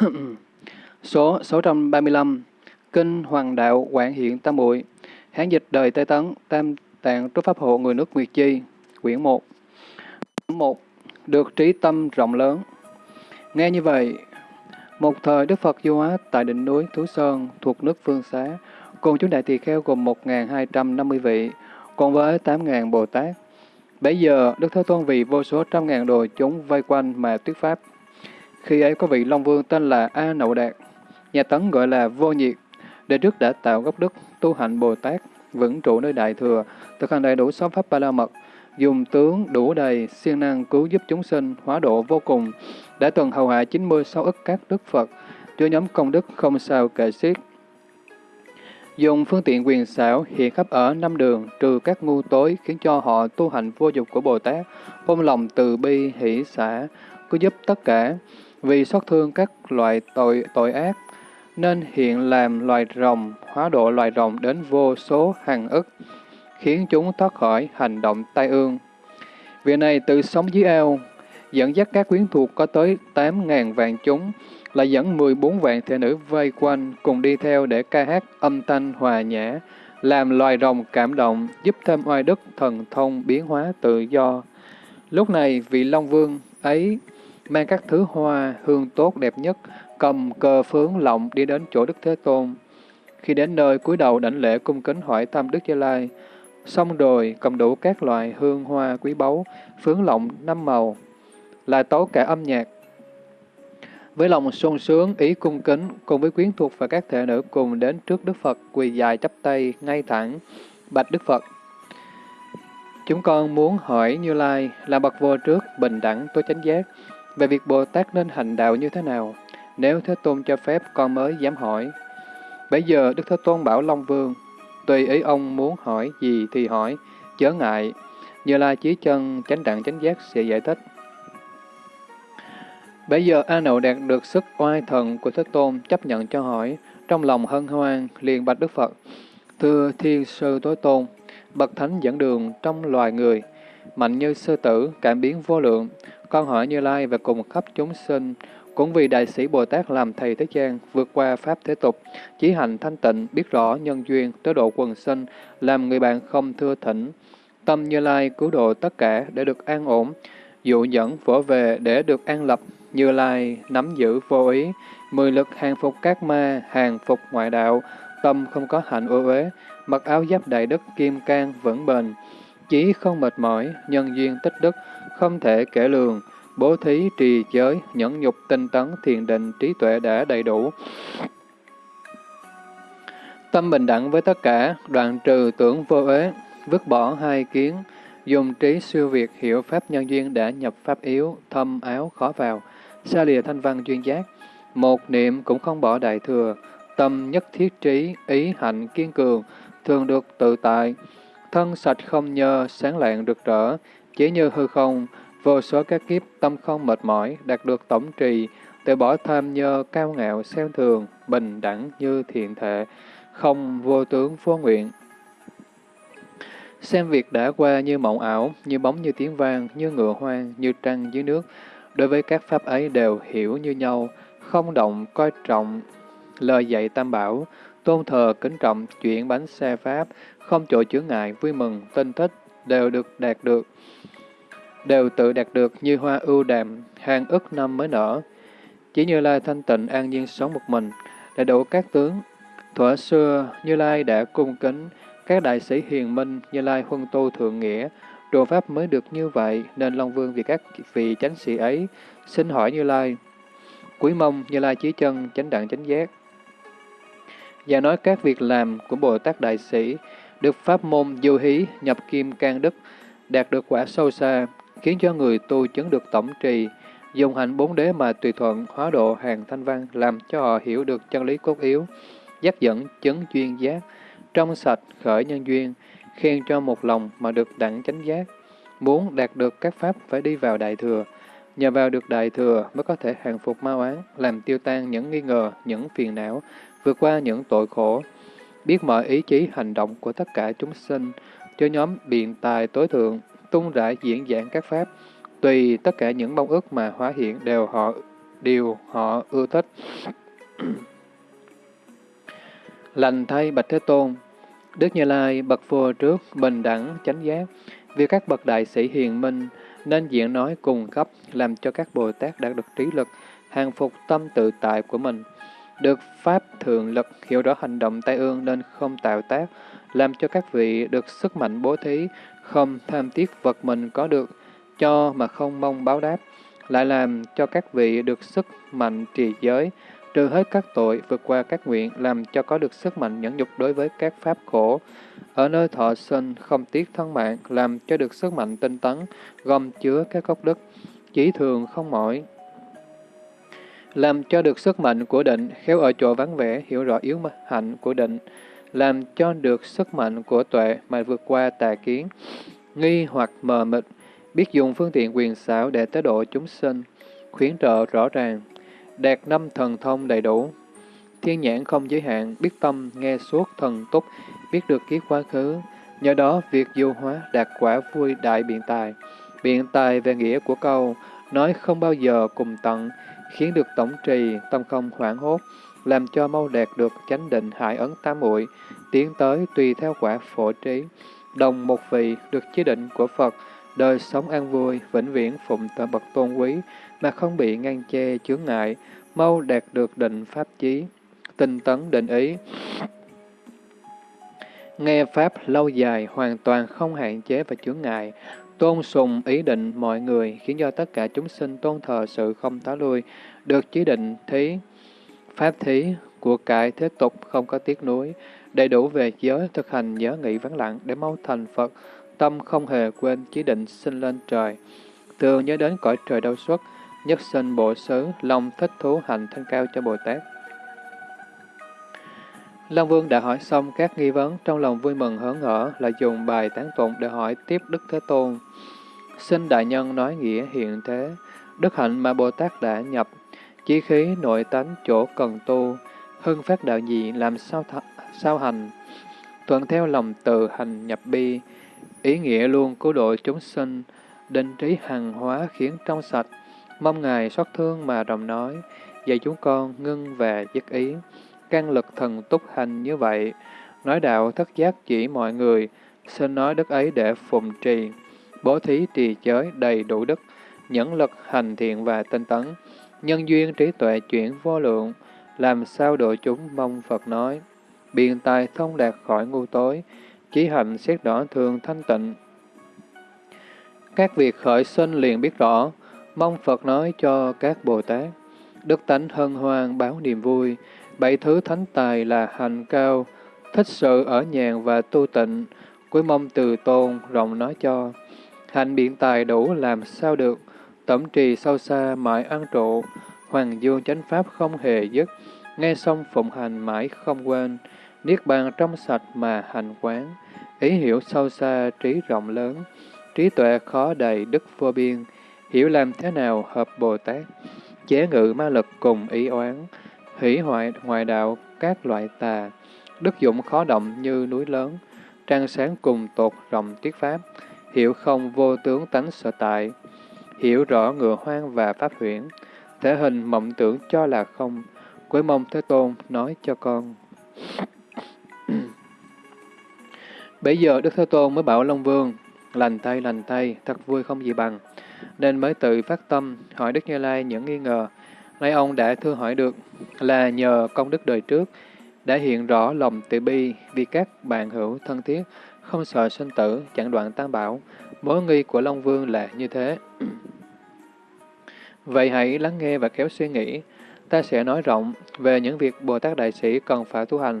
Số 635 Kinh Hoàng Đạo Quảng Hiện Tam Muội Hán dịch đời Tây Tấn Tam Tạng Trúc Pháp Hộ Người nước Nguyệt Chi Quyển 1 1. Được trí tâm rộng lớn Nghe như vậy, một thời Đức Phật du hóa tại đỉnh núi Thú Sơn thuộc nước Phương Xá, cùng chúng đại tỳ kheo gồm 1.250 vị, cùng với 8.000 Bồ Tát. Bây giờ, Đức Thế Tôn vì vô số trăm ngàn đồ chúng vây quanh mà thuyết pháp. Khi ấy có vị Long Vương tên là A Nậu Đạt, nhà Tấn gọi là Vô Nhiệt, để trước đã tạo gốc đức tu hành Bồ Tát, vững trụ nơi Đại Thừa, thực hành đầy đủ sáu pháp ba la mật, dùng tướng đủ đầy, siêng năng cứu giúp chúng sinh, hóa độ vô cùng, đã từng hầu hạ 96 ức các đức Phật, cho nhóm công đức không sao kể xiết. Dùng phương tiện quyền xảo hiện khắp ở năm đường, trừ các ngu tối, khiến cho họ tu hành vô dục của Bồ Tát, ôm lòng từ bi, hỷ xã, cứu giúp tất cả, vì xót thương các loại tội tội ác, nên hiện làm loài rồng, hóa độ loài rồng đến vô số hàng ức, khiến chúng thoát khỏi hành động tai ương. Vì này tự sống dưới ao, dẫn dắt các quyến thuộc có tới 8.000 vạn chúng, lại dẫn 14 vạn thể nữ vây quanh cùng đi theo để ca hát âm thanh hòa nhã, làm loài rồng cảm động, giúp thêm oai đức thần thông biến hóa tự do. Lúc này, vị Long Vương ấy mang các thứ hoa, hương tốt đẹp nhất, cầm cờ phướng lộng đi đến chỗ Đức Thế Tôn. Khi đến nơi cúi đầu đảnh lễ cung kính hỏi thăm Đức Gia Lai, xong rồi cầm đủ các loại hương hoa quý báu, phướng lộng năm màu, lại tấu cả âm nhạc. Với lòng sung sướng, ý cung kính, cùng với quyến thuộc và các thể nữ cùng đến trước Đức Phật, quỳ dài chắp tay, ngay thẳng, bạch Đức Phật. Chúng con muốn hỏi Như Lai là bậc vô trước, bình đẳng, tối chánh giác, về việc Bồ Tát nên hành đạo như thế nào? Nếu Thế Tôn cho phép, con mới dám hỏi. Bây giờ Đức Thế Tôn bảo Long Vương, tùy ý ông muốn hỏi gì thì hỏi, chớ ngại. Như là Chí Chân, chánh đẳng chánh giác sẽ giải thích. Bây giờ A Nậu đạt được sức oai thần của Thế Tôn chấp nhận cho hỏi, trong lòng hân hoan, liền bạch Đức Phật. Thưa Thiên Sư Tối Tôn, Bậc Thánh dẫn đường trong loài người, mạnh như sư tử, cảm biến vô lượng, con hỏi Như Lai và cùng khắp chúng sinh, cũng vì Đại sĩ Bồ Tát làm thầy thế gian, vượt qua Pháp thế tục, chỉ hành thanh tịnh, biết rõ nhân duyên, tới độ quần sinh, làm người bạn không thưa thỉnh. Tâm Như Lai cứu độ tất cả để được an ổn, dụ dẫn vỗ về để được an lập, Như Lai nắm giữ vô ý, mười lực hàng phục các ma, hàng phục ngoại đạo, tâm không có hạnh ô uế, mặc áo giáp đại đức kim cang vững bền, chí không mệt mỏi, nhân duyên tích đức, không thể kể lường, bố thí, trì giới, nhẫn nhục, tinh tấn, thiền định, trí tuệ đã đầy đủ. Tâm bình đẳng với tất cả, đoạn trừ tưởng vô uế, vứt bỏ hai kiến, dùng trí siêu việt hiểu pháp nhân duyên đã nhập pháp yếu, thâm áo khó vào, xa lìa thanh văn duyên giác. Một niệm cũng không bỏ đại thừa, tâm nhất thiết trí, ý hạnh kiên cường, thường được tự tại, thân sạch không nhơ, sáng lạng rực rỡ, chỉ như hư không, vô số các kiếp tâm không mệt mỏi, đạt được tổng trì, từ bỏ tham nhơ, cao ngạo, xem thường, bình đẳng như thiện thể, không vô tướng vô nguyện. Xem việc đã qua như mộng ảo, như bóng như tiếng vang, như ngựa hoang, như trăng dưới nước. Đối với các pháp ấy đều hiểu như nhau, không động, coi trọng, lời dạy tam bảo, tôn thờ, kính trọng, chuyển bánh xe pháp, không chỗ chứa ngại, vui mừng, tinh thích, đều được đạt được đều tự đạt được như hoa ưu đàm, hàng ức năm mới nở. Chỉ Như Lai thanh tịnh an nhiên sống một mình, đầy đủ các tướng. Thuở xưa, Như Lai đã cung kính các đại sĩ hiền minh, Như Lai huân tu thượng nghĩa, đồ pháp mới được như vậy, nên Long Vương vì các vị chánh sĩ ấy, xin hỏi Như Lai. Quý mong Như Lai chí chân, chánh đặng chánh giác. Và nói các việc làm của Bồ Tát Đại Sĩ, được pháp môn du hí, nhập kim can đức, đạt được quả sâu xa, khiến cho người tu chứng được tổng trì, dùng hạnh bốn đế mà tùy thuận hóa độ hàng thanh văn, làm cho họ hiểu được chân lý cốt yếu, dắt dẫn chứng duyên giác, trong sạch khởi nhân duyên, khen cho một lòng mà được đẳng chánh giác. Muốn đạt được các pháp phải đi vào đại thừa, nhờ vào được đại thừa mới có thể hàng phục ma oán, làm tiêu tan những nghi ngờ, những phiền não, vượt qua những tội khổ, biết mọi ý chí hành động của tất cả chúng sinh, cho nhóm biện tài tối thượng, tung rải diễn giảng các pháp, tùy tất cả những mong ước mà hóa hiện đều họ điều họ ưa thích. Lành thay Bạch Thế Tôn, Đức Như Lai bậc vô trước, bình đẳng, chánh giác, vì các bậc đại sĩ hiền minh, nên diễn nói cùng cấp, làm cho các Bồ Tát đạt được trí lực, hàng phục tâm tự tại của mình. Được Pháp thường lực, hiểu rõ hành động tai ương nên không tạo tác, làm cho các vị được sức mạnh bố thí, không tham tiếc vật mình có được, cho mà không mong báo đáp, lại làm cho các vị được sức mạnh trì giới, trừ hết các tội, vượt qua các nguyện, làm cho có được sức mạnh nhẫn nhục đối với các pháp khổ. Ở nơi thọ sinh, không tiếc thân mạng, làm cho được sức mạnh tinh tấn, gom chứa các gốc đức, chỉ thường không mỏi. Làm cho được sức mạnh của định, khéo ở chỗ vắng vẻ, hiểu rõ yếu hạnh của định, làm cho được sức mạnh của tuệ mà vượt qua tà kiến, nghi hoặc mờ mịt, biết dùng phương tiện quyền xảo để tới độ chúng sinh, khuyến trợ rõ ràng, đạt năm thần thông đầy đủ. Thiên nhãn không giới hạn, biết tâm, nghe suốt thần túc, biết được kiếp quá khứ. Nhờ đó, việc du hóa đạt quả vui đại biện tài. Biện tài về nghĩa của câu, nói không bao giờ cùng tận, khiến được tổng trì, tâm không hoảng hốt, làm cho mau đạt được chánh định hải ấn tam muội tiến tới tùy theo quả phổ trí. Đồng một vị được chế định của Phật, đời sống an vui, vĩnh viễn phụng tờ bậc tôn quý, mà không bị ngăn che chướng ngại, mau đạt được định pháp chí, tinh tấn định ý. Nghe Pháp lâu dài, hoàn toàn không hạn chế và chướng ngại, tôn sùng ý định mọi người, khiến cho tất cả chúng sinh tôn thờ sự không tá lui, được chỉ định thí, pháp thí, của cải thế tục không có tiếc nuối, đầy đủ về giới thực hành nhớ nghĩ vắng lặng để mau thành Phật, tâm không hề quên chí định sinh lên trời. Thường nhớ đến cõi trời đâu xuất, nhất sinh bộ xứ, lòng thích thú hành thân cao cho Bồ Tát. Long Vương đã hỏi xong các nghi vấn, trong lòng vui mừng hớn hở, là dùng bài tán tụng để hỏi tiếp Đức Thế Tôn. Xin Đại Nhân nói nghĩa hiện thế, đức hạnh mà Bồ Tát đã nhập, chí khí nội tánh chỗ cần tu, hưng phát đạo gì làm sao, sao hành, thuận theo lòng từ hành nhập bi, ý nghĩa luôn cứu độ chúng sinh, định trí hằng hóa khiến trong sạch, mong Ngài xót thương mà rộng nói, dạy chúng con ngưng và dứt ý, can lực thần túc hành như vậy, nói đạo thất giác chỉ mọi người, xin nói đức ấy để phụng trì, bố thí trì giới đầy đủ đức, nhẫn lực hành thiện và tinh tấn, nhân duyên trí tuệ chuyển vô lượng, làm sao độ chúng mong Phật nói, biện tài thông đạt khỏi ngu tối, chí hạnh xét rõ thường thanh tịnh. Các việc khởi sinh liền biết rõ, mong Phật nói cho các Bồ Tát. Đức tánh hân hoan báo niềm vui, bảy thứ thánh tài là hành cao, thích sự ở nhàn và tu tịnh, cuối mong từ tôn rộng nói cho. Hành biện tài đủ làm sao được, tẩm trì sâu xa mãi ăn trụ, hoàng dương chánh pháp không hề dứt, nghe xong phụng hành mãi không quên, niết bàn trong sạch mà hành quán, ý hiểu sâu xa trí rộng lớn, trí tuệ khó đầy đức vô biên, hiểu làm thế nào hợp Bồ Tát, chế ngự ma lực cùng ý oán, hủy hoại ngoại đạo các loại tà, đức dụng khó động như núi lớn, trang sáng cùng tột rộng tiết pháp, hiểu không vô tướng tánh sở tại, hiểu rõ ngựa hoang và pháp huyễn, thể hình mộng tưởng cho là không, cuối mong Thế Tôn nói cho con. Bây giờ Đức Thế Tôn mới bảo Long Vương, lành tay lành tay, thật vui không gì bằng, nên mới tự phát tâm hỏi Đức Như Lai những nghi ngờ. Nay ông đã thưa hỏi được là nhờ công đức đời trước, đã hiện rõ lòng từ bi vì các bạn hữu thân thiết, không sợ sinh tử, chẳng đoạn tam bảo. Mối nghi của Long Vương là như thế. Vậy hãy lắng nghe và kéo suy nghĩ. Ta sẽ nói rộng về những việc Bồ Tát Đại Sĩ cần phải tu hành.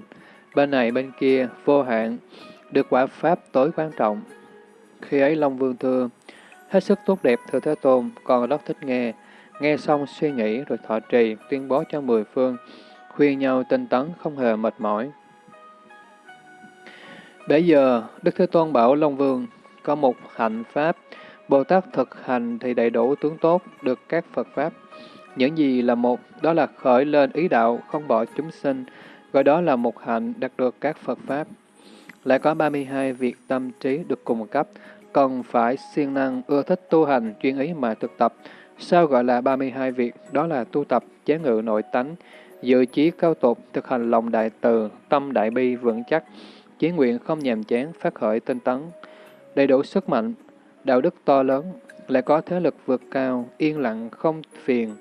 Bên này bên kia, vô hạn, được quả Pháp tối quan trọng. Khi ấy Long Vương thưa, hết sức tốt đẹp thưa Thế Tôn, con rất thích nghe. Nghe xong suy nghĩ rồi thọ trì, tuyên bố cho mười phương, khuyên nhau tinh tấn không hề mệt mỏi. Bây giờ, Đức Thế Tôn bảo Long Vương, có một hạnh Pháp, Bồ Tát thực hành thì đầy đủ tướng tốt, được các Phật Pháp. Những gì là một, đó là khởi lên ý đạo, không bỏ chúng sinh, gọi đó là một hạnh đạt được các Phật Pháp. Lại có 32 việc tâm trí được cùng cấp, cần phải siêng năng ưa thích tu hành chuyên ý mà thực tập, Sao gọi là 32 việc? Đó là tu tập, chế ngự nội tánh, dự chí cao tột, thực hành lòng đại từ, tâm đại bi vững chắc, chí nguyện không nhàm chán, phát khởi tinh tấn, đầy đủ sức mạnh, đạo đức to lớn, lại có thế lực vượt cao, yên lặng không phiền,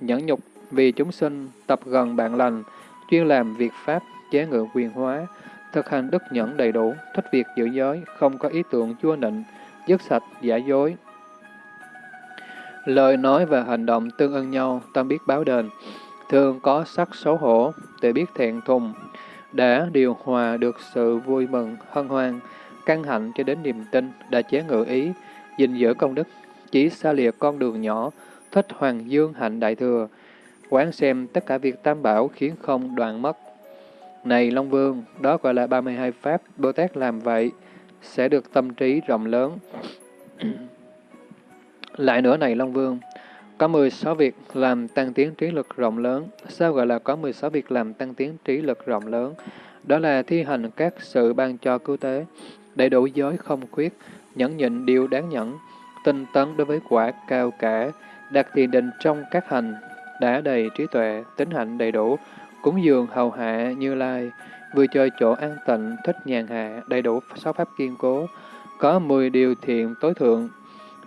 nhẫn nhục vì chúng sinh, tập gần bạn lành, chuyên làm việc pháp, chế ngự quyền hóa, thực hành đức nhẫn đầy đủ, thích việc giữ giới, không có ý tưởng chua nịnh, dứt sạch, giả dối. Lời nói và hành động tương ưng nhau, tâm biết báo đền, thường có sắc xấu hổ, tự biết thẹn thùng, đã điều hòa được sự vui mừng, hân hoan, căng hạnh cho đến niềm tin, đã chế ngự ý, gìn giữ công đức, chỉ xa lìa con đường nhỏ, thích hoàng dương hạnh đại thừa, quán xem tất cả việc tam bảo khiến không đoạn mất. Này Long Vương, đó gọi là 32 Pháp, Bồ Tát làm vậy, sẽ được tâm trí rộng lớn. Lại nữa này Long Vương, có 16 việc làm tăng tiến trí lực rộng lớn. Sao gọi là có 16 việc làm tăng tiến trí lực rộng lớn? Đó là thi hành các sự ban cho cứu tế, đầy đủ giới không khuyết, nhẫn nhịn điều đáng nhẫn, tinh tấn đối với quả cao cả, đặt thiền định trong các hành, đã đầy trí tuệ, tính hạnh đầy đủ, cúng dường hầu hạ như lai, vừa chơi chỗ an tịnh, thích nhàn hạ, đầy đủ sáu pháp kiên cố, có mười điều thiện tối thượng,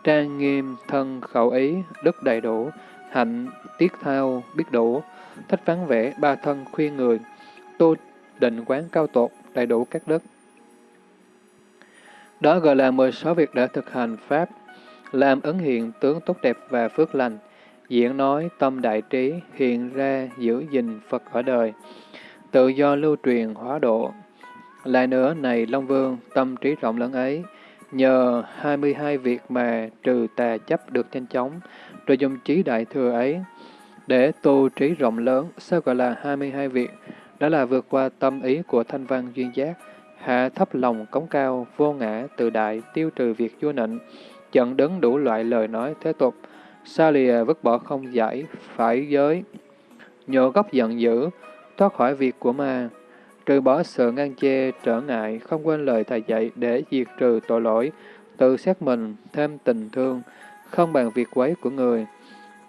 trang nghiêm, thân, khẩu ý, đức đầy đủ, hạnh, tiết thao, biết đủ, thích vắng vẻ, ba thân, khuyên người, tu định quán cao tột, đầy đủ các đức. Đó gọi là 16 việc đã thực hành Pháp, làm ấn hiện tướng tốt đẹp và phước lành, diễn nói tâm đại trí, hiện ra giữ gìn Phật ở đời, tự do lưu truyền hóa độ. Lại nữa, này Long Vương, tâm trí rộng lớn ấy, nhờ 22 việc mà trừ tà chấp được nhanh chóng, rồi dùng trí đại thừa ấy, để tu trí rộng lớn, sao gọi là 22 việc? Đó là vượt qua tâm ý của thanh văn duyên giác, hạ thấp lòng cống cao, vô ngã, tự đại, tiêu trừ việc vua nịnh, chận đứng đủ loại lời nói thế tục, xa lìa vứt bỏ không giải, phải giới, nhổ gốc giận dữ, thoát khỏi việc của ma, trừ bỏ sự ngăn chê, trở ngại, không quên lời thầy dạy để diệt trừ tội lỗi, tự xét mình, thêm tình thương, không bằng việc quấy của người,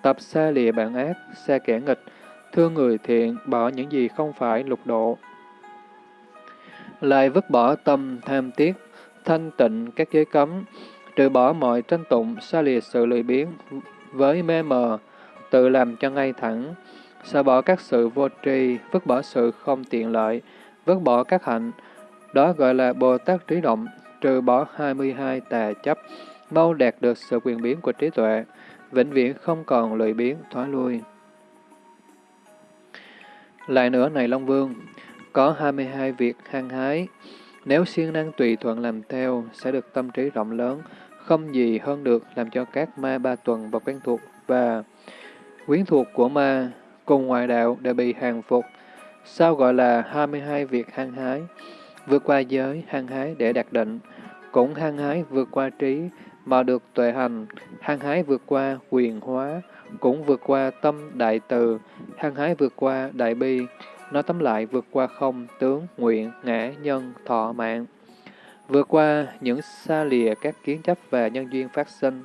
tập xa lìa bạn ác, xa kẻ nghịch, thương người thiện, bỏ những gì không phải lục độ. Lại vứt bỏ tâm tham tiếc, thanh tịnh các giới cấm, trừ bỏ mọi tranh tụng, xa lìa sự lười biếng, với mê mờ, tự làm cho ngay thẳng, xả bỏ các sự vô tri, vứt bỏ sự không tiện lợi, vứt bỏ các hạnh. Đó gọi là Bồ Tát trí động, trừ bỏ 22 tà chấp, mau đạt được sự quyền biến của trí tuệ, vĩnh viễn không còn lười biến, thoái lui. Lại nữa này Long Vương, có 22 việc hăng hái, nếu siêng năng tùy thuận làm theo, sẽ được tâm trí rộng lớn, không gì hơn được làm cho các ma ba tuần và quen thuộc và quyến thuộc của ma cùng ngoại đạo đều bị hàng phục. Sao gọi là 22 việc hăng hái? Vượt qua giới, hăng hái để đạt định, cũng hăng hái vượt qua trí, mà được tuệ hành, hăng hái vượt qua quyền hóa, cũng vượt qua tâm đại từ, hăng hái vượt qua đại bi, nói tóm lại vượt qua không, tướng, nguyện, ngã, nhân, thọ, mạng. Vượt qua những xa lìa các kiến chấp và nhân duyên phát sinh,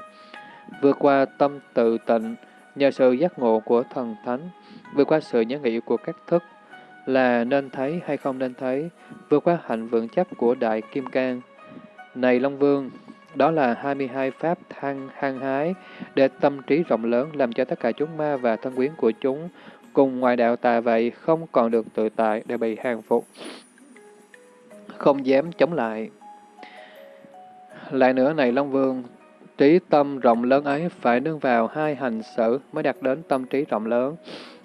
vượt qua tâm tự tịnh nhờ sự giác ngộ của thần thánh, vượt qua sự nhớ nghĩ của các thức là nên thấy hay không nên thấy, vượt qua hạnh vững chắc của Đại Kim Cang. Này Long Vương, đó là 22 pháp thăng hăng hái để tâm trí rộng lớn làm cho tất cả chúng ma và thân quyến của chúng cùng ngoài đạo tà vậy không còn được tự tại để bị hàng phục, không dám chống lại. Lại nữa này Long Vương, trí tâm rộng lớn ấy phải nương vào hai hành xử mới đạt đến tâm trí rộng lớn.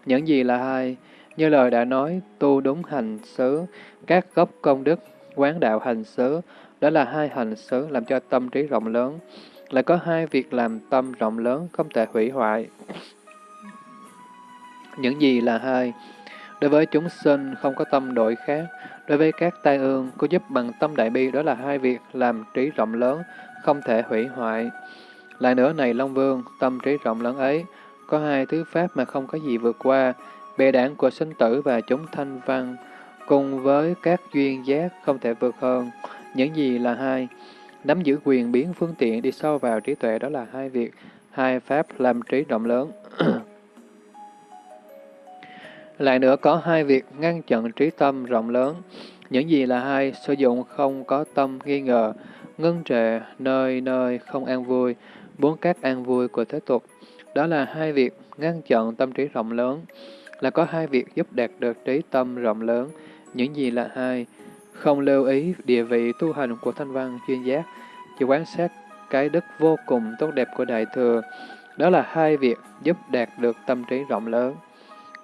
Những gì là hai? Như lời đã nói, tu đúng hành xứ, các gốc công đức, quán đạo hành xứ, đó là hai hành xứ làm cho tâm trí rộng lớn. Lại có hai việc làm tâm rộng lớn không thể hủy hoại. Những gì là hai? Đối với chúng sinh không có tâm đổi khác, Đối với các tai ương, có giúp bằng tâm đại bi đó là hai việc làm trí rộng lớn, không thể hủy hoại. Lại nữa này Long Vương, tâm trí rộng lớn ấy, có hai thứ pháp mà không có gì vượt qua, bệ đảng của sinh tử và chúng thanh văn, cùng với các duyên giác không thể vượt hơn. Những gì là hai? Nắm giữ quyền biến phương tiện đi sâu vào trí tuệ đó là hai việc, hai pháp làm trí rộng lớn. Lại nữa có hai việc ngăn chặn trí tâm rộng lớn. Những gì là hai, sử dụng không có tâm nghi ngờ, ngưng trệ, nơi nơi không an vui, bốn các an vui của thế tục. Đó là hai việc ngăn chặn tâm trí rộng lớn, là có hai việc giúp đạt được trí tâm rộng lớn. Những gì là hai? Không lưu ý địa vị tu hành của thanh văn chuyên giác, chỉ quan sát cái đức vô cùng tốt đẹp của Đại Thừa. Đó là hai việc giúp đạt được tâm trí rộng lớn.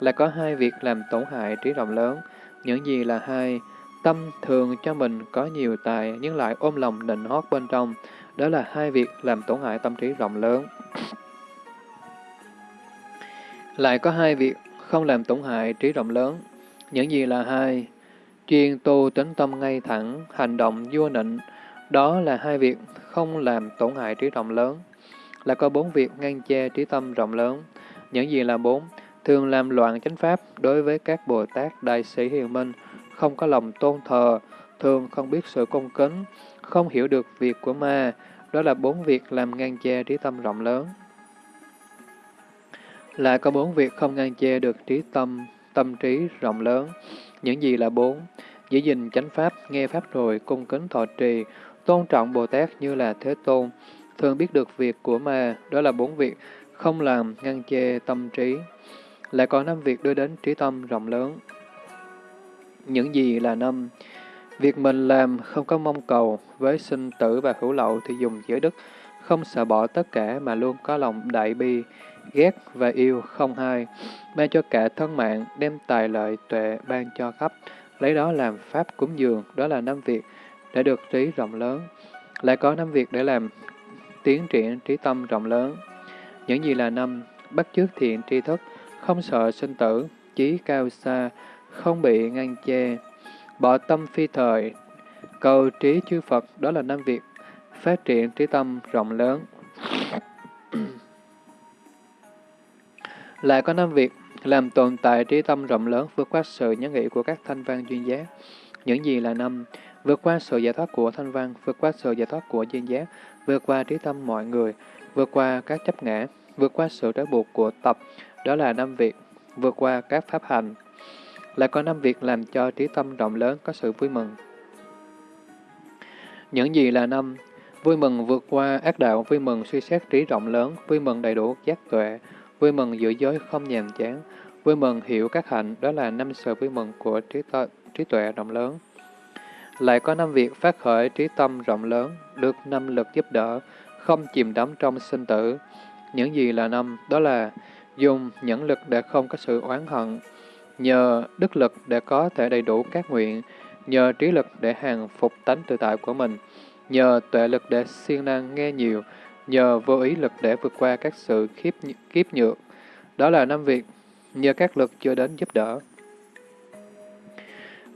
Là có hai việc làm tổn hại trí rộng lớn. Những gì là hai? Tâm thường cho mình có nhiều tài nhưng lại ôm lòng nịnh hót bên trong. Đó là hai việc làm tổn hại tâm trí rộng lớn. Lại có hai việc không làm tổn hại trí rộng lớn. Những gì là hai? Chuyên tu tính tâm ngay thẳng, hành động vua nịnh. Đó là hai việc không làm tổn hại trí rộng lớn. Là có bốn việc ngăn che trí tâm rộng lớn. Những gì là bốn? Thường làm loạn chánh pháp đối với các Bồ Tát Đại sĩ Hiền Minh, không có lòng tôn thờ, thường không biết sự công kính, không hiểu được việc của ma. Đó là bốn việc làm ngăn che trí tâm rộng lớn. Lại có bốn việc không ngăn che được trí tâm, tâm trí rộng lớn. Những gì là bốn? Giữ gìn chánh pháp, nghe pháp rồi, cung kính thọ trì, tôn trọng Bồ Tát như là Thế Tôn, thường biết được việc của ma, đó là bốn việc, không làm ngăn che tâm trí. Lại có năm việc đưa đến trí tâm rộng lớn. Những gì là năm? Việc mình làm không có mong cầu, với sinh tử và hữu lậu thì dùng giới đức, không sợ bỏ tất cả mà luôn có lòng đại bi, ghét và yêu không hai, ban cho cả thân mạng, đem tài lợi tuệ ban cho khắp, lấy đó làm pháp cúng dường, đó là năm việc để được trí rộng lớn. Lại có năm việc để làm tiến triển trí tâm rộng lớn. Những gì là năm, bắt chước thiện tri thức, không sợ sinh tử, chí cao xa, không bị ngăn che, bỏ tâm phi thời, cầu trí chư Phật, đó là năm việc, phát triển trí tâm rộng lớn. Lại có năm việc, làm tồn tại trí tâm rộng lớn vượt qua sự nhớ nghĩ của các thanh văn duyên giác. Những gì là năm, vượt qua sự giải thoát của thanh văn, vượt qua sự giải thoát của duyên giác, vượt qua trí tâm mọi người, vượt qua các chấp ngã, vượt qua sự trói buộc của tập, đó là năm việc, vượt qua các pháp hành. Lại có năm việc làm cho trí tâm rộng lớn có sự vui mừng. Những gì là năm? Vui mừng vượt qua ác đạo, vui mừng suy xét trí rộng lớn, vui mừng đầy đủ giác tuệ, vui mừng giữ giới không nhàm chán, vui mừng hiểu các hạnh, đó là năm sự vui mừng của trí, trí tuệ rộng lớn. Lại có năm việc phát khởi trí tâm rộng lớn, được năm lực giúp đỡ, không chìm đắm trong sinh tử. Những gì là năm? Đó là dùng những lực để không có sự oán hận, nhờ đức lực để có thể đầy đủ các nguyện, nhờ trí lực để hàng phục tánh tự tại của mình, nhờ tuệ lực để siêng năng nghe nhiều, nhờ vô ý lực để vượt qua các sự khiếp, kiếp nhược. Đó là năm việc, nhờ các lực chưa đến giúp đỡ.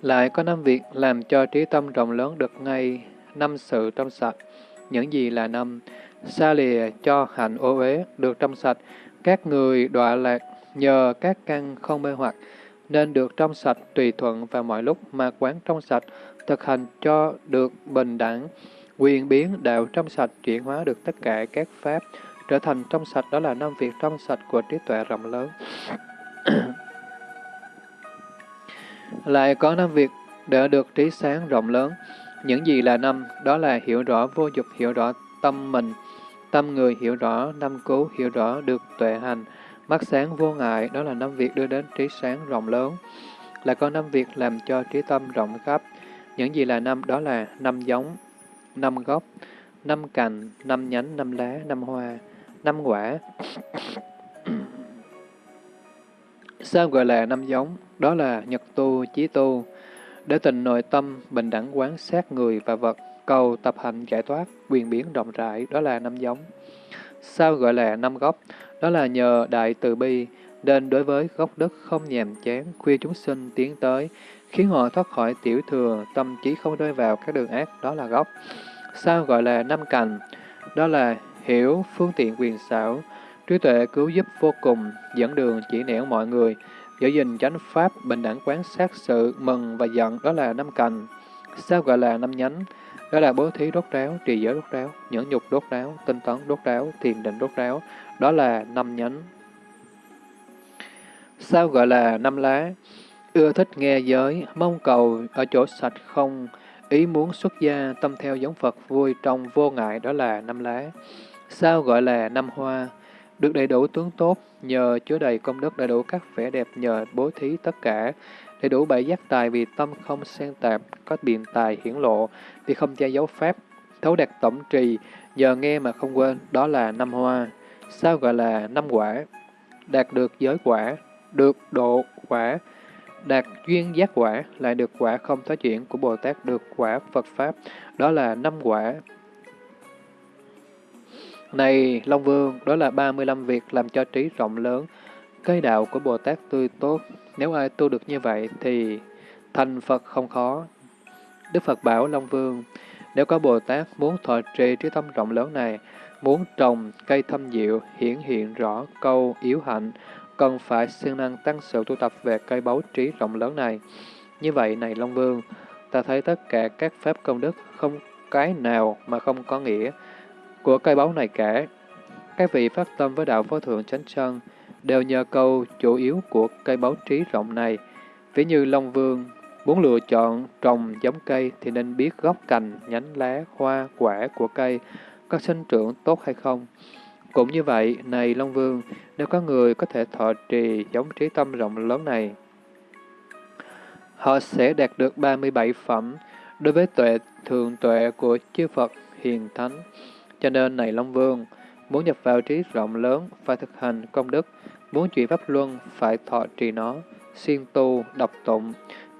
Lại có năm việc làm cho trí tâm rộng lớn được ngay năm sự trong sạch. Những gì là năm? Xa lìa cho hạnh ô uế được trong sạch, các người đọa lạc nhờ các căn không mê hoặc, nên được trong sạch tùy thuận vào mọi lúc mà quán trong sạch, thực hành cho được bình đẳng, quyền biến đạo trong sạch chuyển hóa được tất cả các pháp, trở thành trong sạch đó là năm việc trong sạch của trí tuệ rộng lớn. Lại có năm việc để được trí sáng rộng lớn. Những gì là năm? Đó là hiểu rõ vô dục, hiểu rõ tâm mình, tâm người hiểu rõ năm cố hiểu rõ được tuệ hành, mắt sáng vô ngại, đó là năm việc đưa đến trí sáng rộng lớn. Lại có năm việc làm cho trí tâm rộng khắp. Những gì là năm? Đó là năm giống, năm gốc, năm cành, năm nhánh, năm lá, năm hoa, năm quả. Sao gọi là năm giống? Đó là nhật tu, chí tu. Để tình nội tâm, bình đẳng quán sát người và vật, cầu tập hành giải thoát, quyền biến rộng rãi, đó là năm giống. Sao gọi là năm gốc? Đó là nhờ đại từ bi, nên đối với gốc đất không nhàm chán, khuya chúng sinh tiến tới, khiến họ thoát khỏi tiểu thừa, tâm trí không rơi vào các đường ác, đó là gốc. Sao gọi là năm cành? Đó là hiểu phương tiện quyền xảo, trí tuệ cứu giúp vô cùng, dẫn đường chỉ nẻo mọi người, giữ gìn chánh pháp, bình đẳng quán sát sự, mừng và giận, đó là năm cành. Sao gọi là năm nhánh? đó là bố thí đốt ráo, trì giới đốt ráo, nhẫn nhục đốt ráo, tinh tấn đốt ráo, thiền định đốt ráo. Đó là năm nhánh. Sao gọi là năm lá? Ưa thích nghe giới, mong cầu ở chỗ sạch không, ý muốn xuất gia, tâm theo giống Phật, vui trong vô ngại, đó là năm lá. Sao gọi là năm hoa? Được đầy đủ tướng tốt, nhờ chứa đầy công đức đầy đủ các vẻ đẹp nhờ bố thí tất cả, đầy đủ bảy giác tài vì tâm không xen tạp, có biện tài hiển lộ, vì không che giấu pháp, thấu đạt tổng trì, nhờ nghe mà không quên, đó là năm hoa. Sao gọi là năm quả? Đạt được giới quả, được độ quả, đạt duyên giác quả, lại được quả không thoái chuyển của Bồ Tát được quả Phật Pháp, đó là năm quả. Này Long Vương, đó là 35 việc làm cho trí rộng lớn, cây đạo của Bồ Tát tươi tốt. Nếu ai tu được như vậy thì thành Phật không khó. Đức Phật bảo Long Vương, nếu có Bồ Tát muốn thọ trì trí tâm rộng lớn này, muốn trồng cây thâm diệu, hiển hiện rõ câu yếu hạnh, cần phải siêng năng tăng sự tu tập về cây báu trí rộng lớn này. Như vậy này Long Vương, ta thấy tất cả các pháp công đức không cái nào mà không có nghĩa của cây báu này cả. Các vị phát tâm với đạo phó thượng chánh chân đều nhờ câu chủ yếu của cây báu trí rộng này. Ví như Long Vương muốn lựa chọn trồng giống cây thì nên biết gốc cành, nhánh lá, hoa, quả của cây có sinh trưởng tốt hay không. Cũng như vậy, này Long Vương, nếu có người có thể thọ trì giống trí tâm rộng lớn này, họ sẽ đạt được 37 phẩm đối với tuệ thường tuệ của chư Phật hiền thánh. Cho nên này Long Vương, muốn nhập vào trí rộng lớn phải thực hành công đức, muốn chuyển pháp luân phải thọ trì nó, siêng tu, đọc tụng,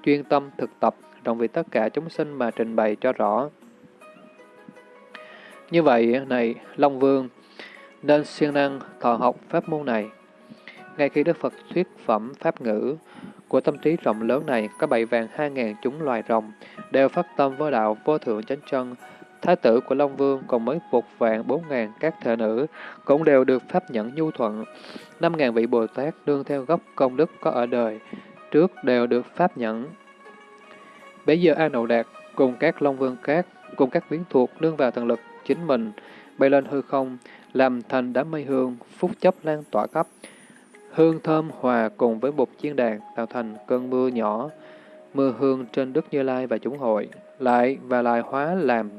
chuyên tâm thực tập, đồng vì tất cả chúng sinh mà trình bày cho rõ. Như vậy, này Long Vương, nên siêng năng thọ học pháp môn này. Ngay khi Đức Phật thuyết phẩm pháp ngữ của tâm trí rộng lớn này, có bảy vàng hai ngàn chúng loài rồng, đều phát tâm với đạo vô thượng chánh chân. Thái tử của Long Vương còn mới một vạn bốn ngàn các thể nữ, cũng đều được pháp nhẫn nhu thuận. Năm ngàn vị Bồ Tát đương theo gốc công đức có ở đời, trước đều được pháp nhẫn. Bây giờ A Nậu Đạt cùng các Long Vương khác, cùng các biến thuộc nương vào thần lực chính mình, bay lên hư không, làm thành đám mây hương, phúc chấp lan tỏa khắp. Hương thơm hòa cùng với bột chiên đàn tạo thành cơn mưa nhỏ, mưa hương trên Đức Như Lai và chúng hội, lại và lại hóa làm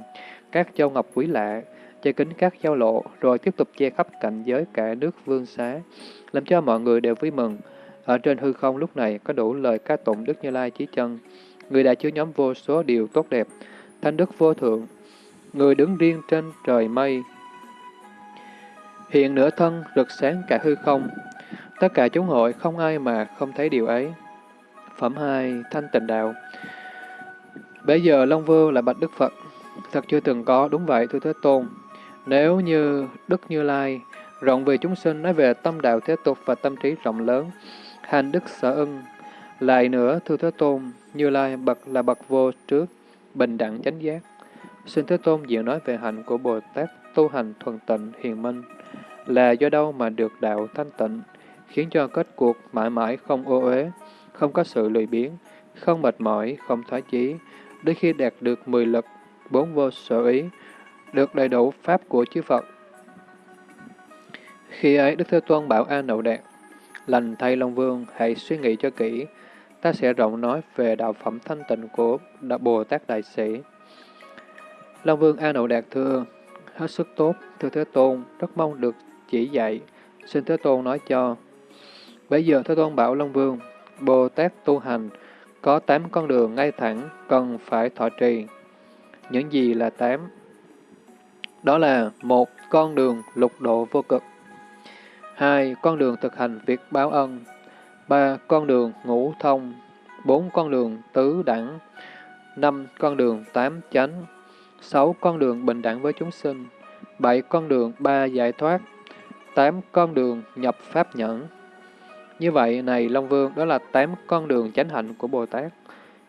các châu ngọc quý lạ, che kính các giao lộ, rồi tiếp tục che khắp cảnh giới cả nước vương xá, làm cho mọi người đều vui mừng. Ở trên hư không lúc này có đủ lời ca tụng Đức Như Lai chí chân, người đã chứa nhóm vô số điều tốt đẹp, thanh đức vô thượng, người đứng riêng trên trời mây, hiện nửa thân rực sáng cả hư không. Tất cả chúng hội không ai mà không thấy điều ấy. Phẩm 2. Thanh tịnh đạo Bây giờ Long Vương là bạch Đức Phật. Thật chưa từng có, đúng vậy thưa Thế Tôn. Nếu như Đức Như Lai rộng về chúng sinh nói về tâm đạo thế tục và tâm trí rộng lớn, hành đức sở ưng. Lại nữa, thưa Thế Tôn, Như Lai bậc là bậc vô trước, bình đẳng chánh giác. Xin Thế Tôn diện nói về hạnh của Bồ Tát tu hành thuần tịnh hiền minh là do đâu mà được đạo thanh tịnh, khiến cho kết cuộc mãi mãi không ô uế, không có sự lười biếng, không mệt mỏi, không thoái chí, đến khi đạt được mười lực, bốn vô sở ý, được đầy đủ pháp của chư Phật. Khi ấy, Đức Thế Tôn bảo A Nậu Đạt, lành thay Long Vương, hãy suy nghĩ cho kỹ, ta sẽ rộng nói về đạo phẩm thanh tịnh của Bồ Tát Đại Sĩ. Long Vương A Nậu Đạt thưa, hết sức tốt, thưa Thế Tôn, rất mong được chỉ dạy, xin Thế Tôn nói cho. Bây giờ Thế Tôn bảo Long Vương, Bồ Tát tu hành, có tám con đường ngay thẳng, cần phải thọ trì. Những gì là tám? Đó là một con đường lục độ vô cực, hai con đường thực hành việc báo ân, ba con đường ngũ thông, bốn con đường tứ đẳng, năm con đường tám chánh, sáu con đường bình đẳng với chúng sinh, bảy con đường ba giải thoát, tám con đường nhập pháp nhẫn. Như vậy, này Long Vương, đó là tám con đường chánh hạnh của Bồ Tát.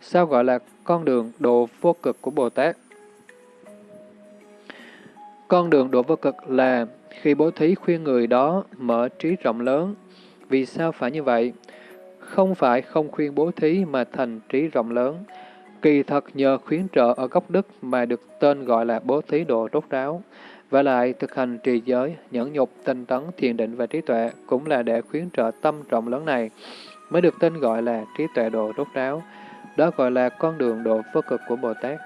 Sao gọi là con đường độ vô cực của Bồ Tát? Con đường độ vô cực là khi bố thí khuyên người đó mở trí rộng lớn. Vì sao phải như vậy? Không phải không khuyên bố thí mà thành trí rộng lớn. Kỳ thật nhờ khuyến trợ ở gốc đức mà được tên gọi là bố thí độ rốt ráo. Và lại, thực hành trì giới, nhẫn nhục, tinh tấn, thiền định và trí tuệ cũng là để khuyến trợ tâm trọng lớn này, mới được tên gọi là trí tuệ độ rốt ráo. Đó gọi là con đường độ vô cực của Bồ Tát.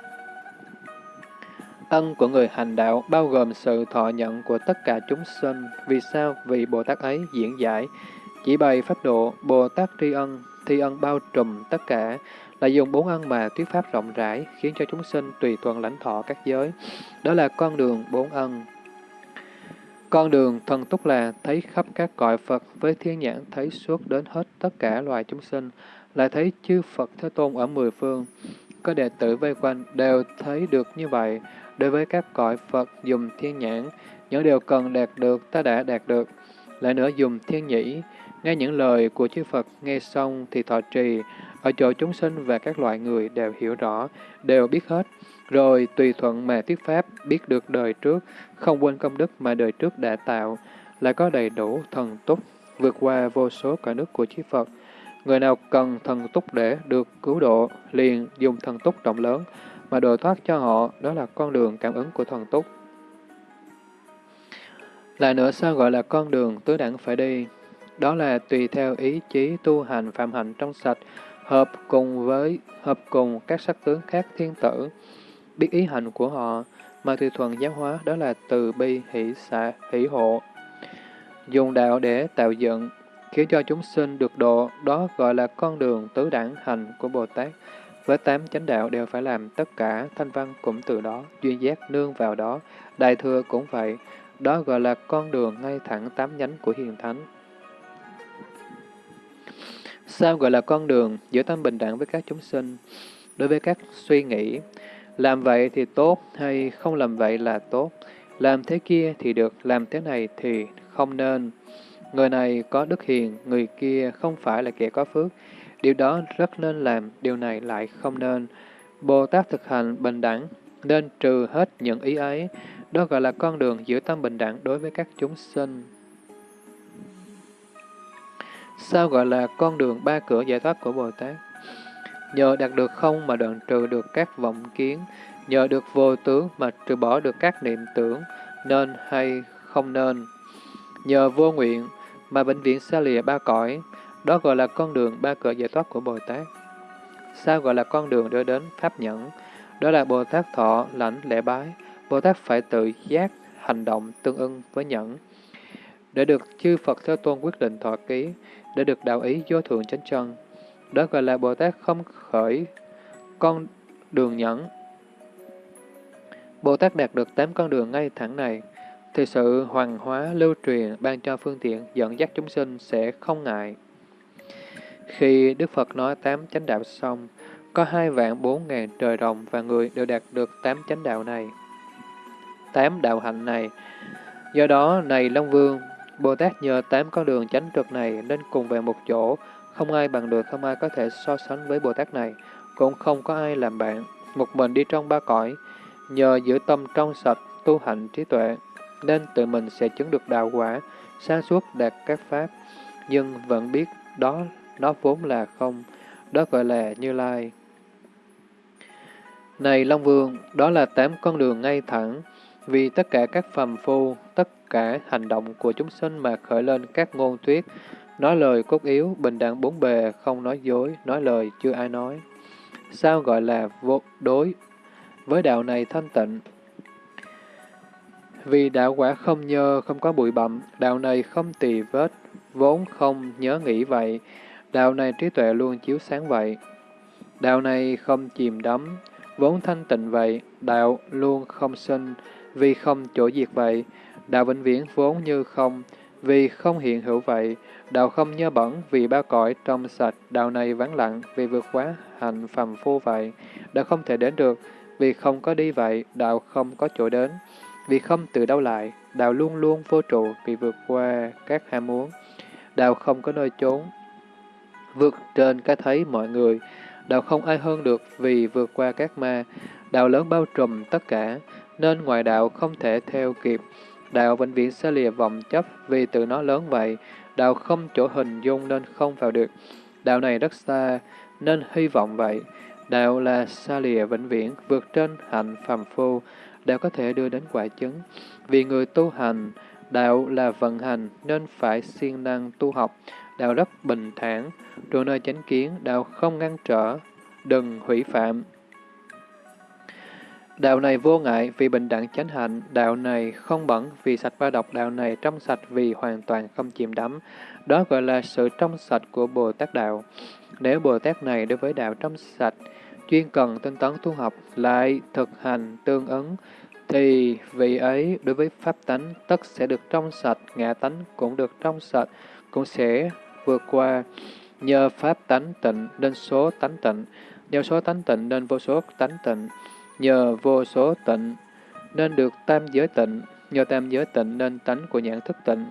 Ân của người hành đạo bao gồm sự thọ nhận của tất cả chúng sinh. Vì sao? Vì Bồ Tát ấy diễn giải, chỉ bày pháp độ, Bồ Tát tri ân, thi ân bao trùm tất cả, là dùng bốn ân mà thuyết pháp rộng rãi, khiến cho chúng sinh tùy thuận lãnh thọ các giới. Đó là con đường bốn ân. Con đường thần túc là thấy khắp các cõi Phật với thiên nhãn thấy suốt đến hết tất cả loài chúng sinh, lại thấy chư Phật Thế Tôn ở mười phương. Có đệ tử vây quanh đều thấy được như vậy. Đối với các cõi Phật dùng thiên nhãn, những điều cần đạt được ta đã đạt được. Lại nữa dùng thiên nhĩ, nghe những lời của chư Phật nghe xong thì thọ trì, ở chỗ chúng sinh và các loại người đều hiểu rõ, đều biết hết, rồi tùy thuận mà thuyết pháp, biết được đời trước, không quên công đức mà đời trước đã tạo, lại có đầy đủ thần túc, vượt qua vô số cả nước của chư Phật. Người nào cần thần túc để được cứu độ, liền dùng thần túc rộng lớn, mà độ thoát cho họ, đó là con đường cảm ứng của thần túc. Lại nữa sao gọi là con đường tứ đẳng phải đi? Đó là tùy theo ý chí tu hành phạm hạnh trong sạch, hợp cùng với hợp cùng các sắc tướng khác thiên tử, biết ý hành của họ, mà tùy thuần giáo hóa đó là từ bi hỷ xạ hỷ hộ. Dùng đạo để tạo dựng, khiến cho chúng sinh được độ, đó gọi là con đường tứ đẳng hành của Bồ Tát. Với tám chánh đạo đều phải làm tất cả, thanh văn cũng từ đó, duyên giác nương vào đó, đại thừa cũng vậy, đó gọi là con đường ngay thẳng tám nhánh của hiền thánh. Sao gọi là con đường giữa tâm bình đẳng với các chúng sinh? Đối với các suy nghĩ, làm vậy thì tốt hay không làm vậy là tốt, làm thế kia thì được, làm thế này thì không nên. Người này có đức hiền, người kia không phải là kẻ có phước. Điều đó rất nên làm, điều này lại không nên. Bồ Tát thực hành bình đẳng, nên trừ hết những ý ấy. Đó gọi là con đường giữa tâm bình đẳng đối với các chúng sinh. Sao gọi là con đường ba cửa giải thoát của Bồ Tát? Nhờ đạt được không mà đoạn trừ được các vọng kiến, nhờ được vô tướng mà trừ bỏ được các niệm tưởng, nên hay không nên. Nhờ vô nguyện mà bệnh viện xa lìa ba cõi, đó gọi là con đường ba cửa giải thoát của Bồ Tát. Sao gọi là con đường đưa đến Pháp Nhẫn? Đó là Bồ Tát thọ, lãnh, lễ bái. Bồ Tát phải tự giác, hành động tương ưng với nhẫn. Để được chư Phật Thế Tôn quyết định thọ ký, để được đạo ý vô thượng chánh chân. Đó gọi là Bồ Tát không khởi con đường nhẫn. Bồ Tát đạt được tám con đường ngay thẳng này, thì sự hoàng hóa lưu truyền ban cho phương tiện dẫn dắt chúng sinh sẽ không ngại. Khi Đức Phật nói tám chánh đạo xong, có hai vạn bốn ngàn trời rồng và người đều đạt được tám chánh đạo này. Tám đạo hạnh này. Do đó, này Long Vương, Bồ Tát nhờ tám con đường chánh trực này nên cùng về một chỗ, không ai bằng được, không ai có thể so sánh với Bồ Tát này, cũng không có ai làm bạn, một mình đi trong ba cõi, nhờ giữ tâm trong sạch, tu hạnh trí tuệ, nên tự mình sẽ chứng được đạo quả, xa suốt đạt các pháp, nhưng vẫn biết đó nó vốn là không, đó gọi là Như Lai. Này Long Vương, đó là tám con đường ngay thẳng, vì tất cả các phàm phu, tất cả hành động của chúng sinh mà khởi lên các ngôn thuyết, nói lời cốt yếu, bình đẳng bốn bề, không nói dối, nói lời chưa ai nói. Sao gọi là vô đối với đạo này thanh tịnh? Vì đạo quả không nhơ, không có bụi bặm, đạo này không tỳ vết, vốn không nhớ nghĩ vậy, đạo này trí tuệ luôn chiếu sáng vậy. Đạo này không chìm đắm, vốn thanh tịnh vậy, đạo luôn không sinh, vì không chỗ diệt vậy, đạo vĩnh viễn vốn như không, vì không hiện hữu vậy, đạo không nhơ bẩn vì ba cõi trong sạch, đạo này vắng lặng vì vượt quá hành phàm phu vậy, đạo không thể đến được. Vì không có đi vậy, đạo không có chỗ đến, vì không từ đâu lại, đạo luôn luôn vô trụ vì vượt qua các ham muốn, đạo không có nơi trốn, vượt trên cái thấy mọi người, đạo không ai hơn được vì vượt qua các ma, đạo lớn bao trùm tất cả, nên ngoại đạo không thể theo kịp. Đạo vĩnh viễn sẽ lìa vọng chấp vì tự nó lớn vậy, đạo không chỗ hình dung nên không vào được. Đạo này rất xa, nên hy vọng vậy. Đạo là xa lìa vĩnh viễn, vượt trên hạnh phàm phu, đạo có thể đưa đến quả chứng. Vì người tu hành, đạo là vận hành nên phải siêng năng tu học, đạo rất bình thản, trụ nơi chánh kiến, đạo không ngăn trở, đừng hủy phạm. Đạo này vô ngại vì bình đẳng chánh hạnh, đạo này không bẩn vì sạch và độc, đạo này trong sạch vì hoàn toàn không chìm đắm. Đó gọi là sự trong sạch của Bồ Tát Đạo. Nếu Bồ Tát này đối với đạo trong sạch, chuyên cần tinh tấn tu học, lại thực hành tương ứng, thì vị ấy đối với pháp tánh tất sẽ được trong sạch, ngã tánh cũng được trong sạch, cũng sẽ vượt qua. Nhờ pháp tánh tịnh nên số tánh tịnh, nhờ số tánh tịnh nên vô số tánh tịnh, nhờ vô số tịnh nên được tam giới tịnh, nhờ tam giới tịnh nên tánh của nhãn thức tịnh,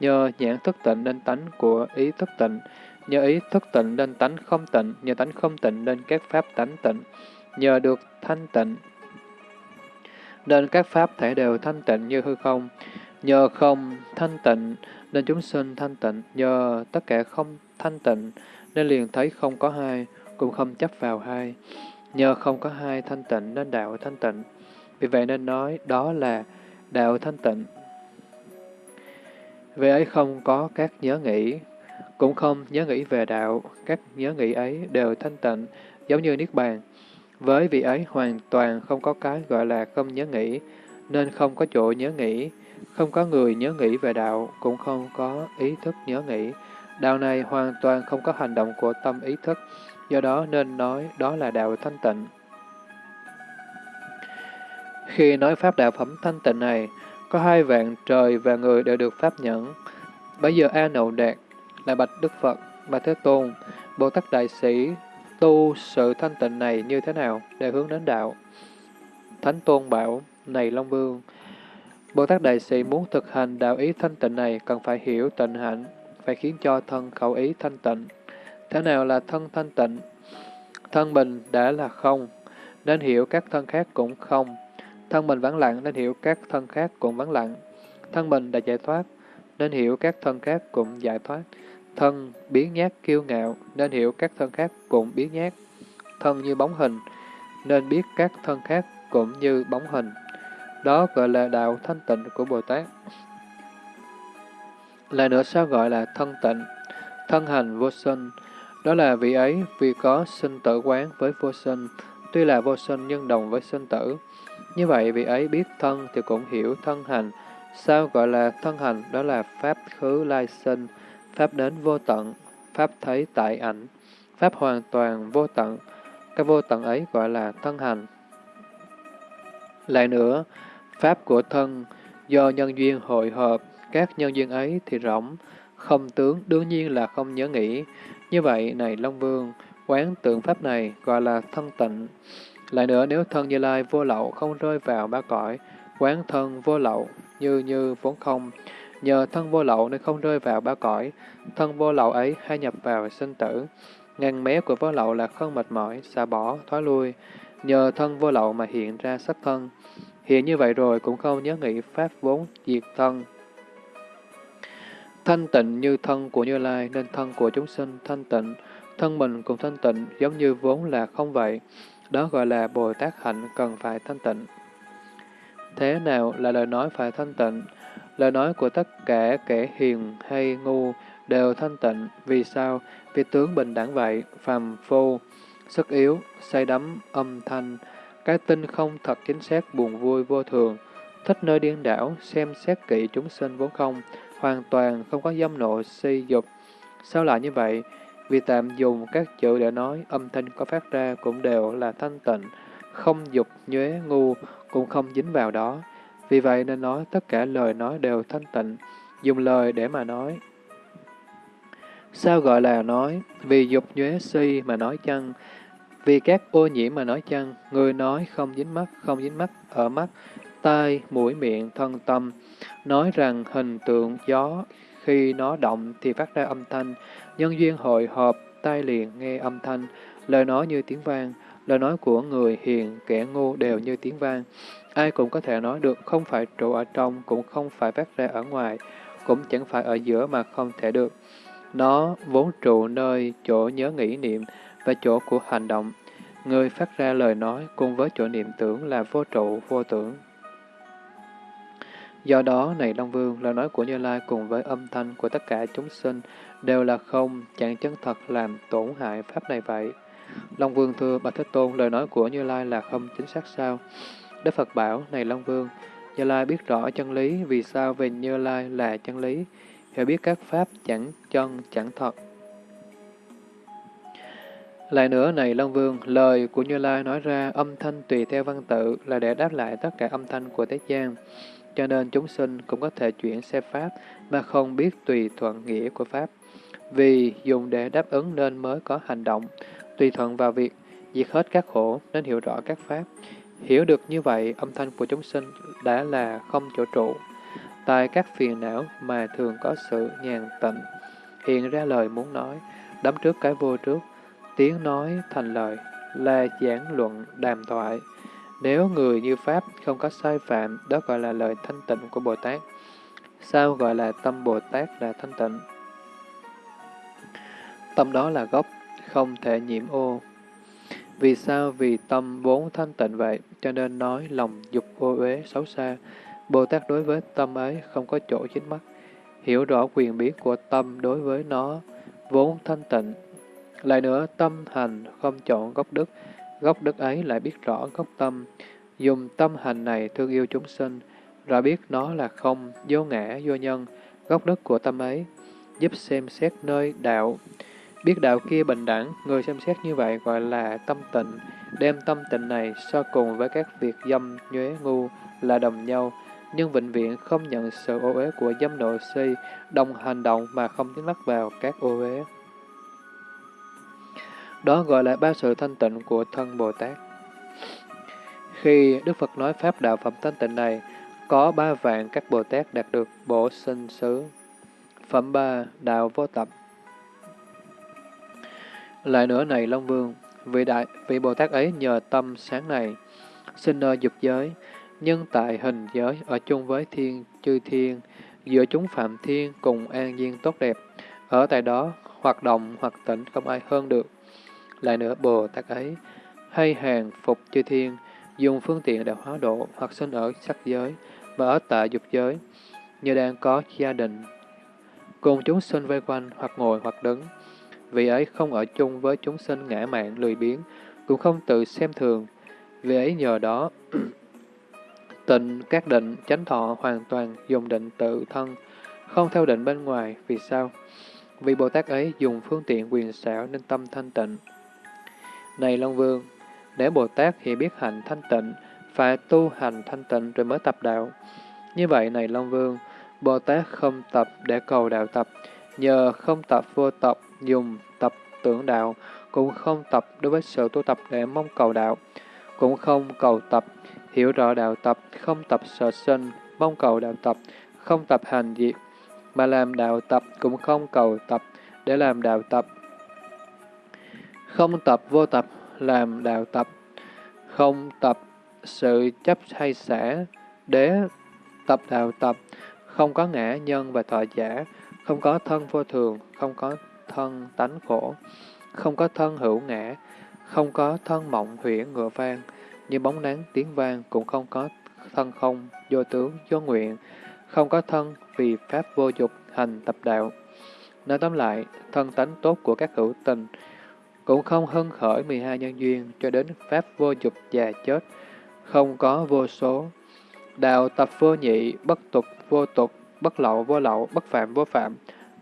nhờ nhãn thức tịnh nên tánh của ý thức tịnh, nhờ ý thức tịnh nên tánh không tịnh, nhờ tánh không tịnh nên các pháp tánh tịnh, nhờ được thanh tịnh nên các pháp thể đều thanh tịnh như hư không. Nhờ không thanh tịnh nên chúng sinh thanh tịnh, nhờ tất cả không thanh tịnh nên liền thấy không có hai, cũng không chấp vào hai. Nhờ không có hai thanh tịnh nên đạo thanh tịnh. Vì vậy nên nói đó là đạo thanh tịnh. về ấy không có các nhớ nghĩ, cũng không nhớ nghĩ về đạo, các nhớ nghĩ ấy đều thanh tịnh, giống như Niết Bàn. Với vị ấy hoàn toàn không có cái gọi là không nhớ nghĩ, nên không có chỗ nhớ nghĩ, không có người nhớ nghĩ về đạo, cũng không có ý thức nhớ nghĩ. Đạo này hoàn toàn không có hành động của tâm ý thức, do đó nên nói đó là đạo thanh tịnh. Khi nói pháp đạo phẩm thanh tịnh này, có hai vạn trời và người đều được pháp nhẫn. Bây giờ A Nậu Đạt là Bạch Đức Phật, Bạch Thế Tôn, Bồ Tát Đại Sĩ, tu sự thanh tịnh này như thế nào để hướng đến đạo? Thánh Tôn bảo, này Long Vương, Bồ Tát Đại Sĩ muốn thực hành đạo ý thanh tịnh này cần phải hiểu tịnh hạnh, phải khiến cho thân khẩu ý thanh tịnh. Thế nào là thân thanh tịnh? Thân mình đã là không, nên hiểu các thân khác cũng không. Thân mình vắng lặng nên hiểu các thân khác cũng vắng lặng. Thân mình đã giải thoát, nên hiểu các thân khác cũng giải thoát. Thân biến nhát kiêu ngạo, nên hiểu các thân khác cũng biến nhát. Thân như bóng hình, nên biết các thân khác cũng như bóng hình. Đó gọi là đạo thanh tịnh của Bồ Tát. Lại nữa sao gọi là thân tịnh? Thân hành vô sinh, đó là vị ấy vì có sinh tử quán với vô sinh, tuy là vô sinh nhưng đồng với sinh tử. Như vậy vị ấy biết thân thì cũng hiểu thân hành. Sao gọi là thân hành? Đó là pháp khứ lai sinh, Pháp đến vô tận, Pháp thấy tại ảnh, Pháp hoàn toàn vô tận, cái vô tận ấy gọi là thân hành. Lại nữa, Pháp của thân do nhân duyên hội hợp, các nhân duyên ấy thì rỗng, không tướng đương nhiên là không nhớ nghĩ. Như vậy, này Long Vương, quán tượng Pháp này gọi là thân tịnh. Lại nữa, nếu thân Như Lai vô lậu không rơi vào ba cõi, quán thân vô lậu như như vốn không, Nhờ thân vô lậu nên không rơi vào ba cõi, thân vô lậu ấy hay nhập vào sinh tử. Ngàn mé của vô lậu là không mệt mỏi, xả bỏ, thoái lui. Nhờ thân vô lậu mà hiện ra sắc thân. Hiện như vậy rồi cũng không nhớ nghĩ pháp vốn diệt thân. Thanh tịnh như thân của Như Lai nên thân của chúng sinh thanh tịnh. Thân mình cũng thanh tịnh giống như vốn là không vậy. Đó gọi là Bồ Tát hạnh cần phải thanh tịnh. Thế nào là lời nói phải thanh tịnh? Lời nói của tất cả kẻ hiền hay ngu đều thanh tịnh. Vì sao? Vì tướng bình đẳng vậy, phàm phu, sức yếu, say đắm, âm thanh, cái tinh không thật chính xác buồn vui vô thường, thích nơi điên đảo, xem xét kỹ chúng sinh vốn không, hoàn toàn không có dâm nộ si dục. Sao lại như vậy? Vì tạm dùng các chữ để nói, âm thanh có phát ra cũng đều là thanh tịnh, không dục, nhuế, ngu, cũng không dính vào đó. Vì vậy nên nói tất cả lời nói đều thanh tịnh, dùng lời để mà nói. Sao gọi là nói? Vì dục nhuế si mà nói chăng? Vì các ô nhiễm mà nói chăng? Người nói không dính mắt, không dính mắt ở mắt, tai, mũi, miệng, thân tâm. Nói rằng hình tượng gió khi nó động thì phát ra âm thanh, nhân duyên hội họp, tai liền nghe âm thanh, lời nói như tiếng vang, lời nói của người hiền, kẻ ngu đều như tiếng vang. Ai cũng có thể nói được, không phải trụ ở trong, cũng không phải phát ra ở ngoài, cũng chẳng phải ở giữa mà không thể được. Nó vốn trụ nơi chỗ nhớ nghĩ niệm và chỗ của hành động. Người phát ra lời nói cùng với chỗ niệm tưởng là vô trụ, vô tưởng. Do đó, này Long Vương, lời nói của Như Lai cùng với âm thanh của tất cả chúng sinh đều là không, chẳng chân thật làm tổn hại Pháp này vậy. Long Vương thưa Bạch Thế Tôn, lời nói của Như Lai là không chính xác sao? Đức Phật bảo, này Long Vương, Như Lai biết rõ chân lý, vì sao về Như Lai là chân lý, hiểu biết các Pháp chẳng chân, chẳng thật. Lại nữa này Long Vương, lời của Như Lai nói ra âm thanh tùy theo văn tự là để đáp lại tất cả âm thanh của Thế gian. Cho nên chúng sinh cũng có thể chuyển xe Pháp mà không biết tùy thuận nghĩa của Pháp. Vì dùng để đáp ứng nên mới có hành động, tùy thuận vào việc diệt hết các khổ nên hiểu rõ các Pháp. Hiểu được như vậy, âm thanh của chúng sinh đã là không chỗ trụ. Tại các phiền não mà thường có sự nhàn tịnh, hiện ra lời muốn nói, đắm trước cái vô trước, tiếng nói thành lời, là giảng luận đàm thoại. Nếu người như Pháp không có sai phạm, đó gọi là lời thanh tịnh của Bồ Tát. Sao gọi là tâm Bồ Tát là thanh tịnh? Tâm đó là gốc, không thể nhiễm ô. Vì sao? Vì tâm vốn thanh tịnh vậy, cho nên nói lòng dục ô uế xấu xa. Bồ Tát đối với tâm ấy không có chỗ chính mắt. Hiểu rõ quyền biết của tâm đối với nó, vốn thanh tịnh. Lại nữa, tâm hành không chọn gốc đức, gốc đức ấy lại biết rõ gốc tâm. Dùng tâm hành này thương yêu chúng sinh, rõ biết nó là không, vô ngã, vô nhân, gốc đức của tâm ấy, giúp xem xét nơi đạo, Biết đạo kia bình đẳng, người xem xét như vậy gọi là tâm tịnh, đem tâm tịnh này so cùng với các việc dâm, nhuế, ngu là đồng nhau, nhưng vĩnh viễn không nhận sự ô uế của dâm nội si, đồng hành động mà không tiến lắc vào các ô uế. Đó gọi là ba sự thanh tịnh của thân Bồ Tát. Khi Đức Phật nói Pháp đạo phẩm thanh tịnh này, có ba vạn các Bồ Tát đạt được bổ sinh xứ. Phẩm ba Đạo vô tập lại nữa này Long Vương, vị đại vị Bồ Tát ấy nhờ tâm sáng này, sinh nơi dục giới, nhưng tại hình giới ở chung với thiên chư thiên, giữa chúng phạm thiên cùng an nhiên tốt đẹp, ở tại đó hoạt động hoặc tỉnh không ai hơn được. Lại nữa Bồ Tát ấy, hay hàng phục chư thiên, dùng phương tiện để hóa độ hoặc sinh ở sắc giới và ở tại dục giới, như đang có gia đình, cùng chúng sinh vây quanh hoặc ngồi hoặc đứng, vì ấy không ở chung với chúng sinh ngã mạn lười biếng, cũng không tự xem thường. Vì ấy nhờ đó, tịnh các định chánh thọ hoàn toàn dùng định tự thân, không theo định bên ngoài. Vì sao? Vì Bồ Tát ấy dùng phương tiện quyền xảo nên tâm thanh tịnh. Này Long Vương, để Bồ Tát hiểu biết hành thanh tịnh, phải tu hành thanh tịnh rồi mới tập đạo. Như vậy này Long Vương, Bồ Tát không tập để cầu đạo tập, nhờ không tập vô tập dùng tập tưởng đạo, cũng không tập đối với sự tu tập để mong cầu đạo, cũng không cầu tập, hiểu rõ đạo tập, không tập sở sinh, mong cầu đạo tập, không tập hành diệt, mà làm đạo tập cũng không cầu tập để làm đạo tập. Không tập vô tập, làm đạo tập, không tập sự chấp hay xả để tập đạo tập, không có ngã nhân và thọ giả, không có thân vô thường, không có thân tánh khổ, không có thân hữu ngã, không có thân mộng huyễn ngựa vang, như bóng nắng tiếng vang cũng không có thân không, vô tướng, vô nguyện, không có thân vì pháp vô dục hành tập đạo. Nói tóm lại, thân tánh tốt của các hữu tình cũng không hân khởi 12 nhân duyên cho đến pháp vô dục già chết, không có vô số. Đạo tập vô nhị, bất tục vô tục, bất lậu vô lậu, bất phạm vô phạm,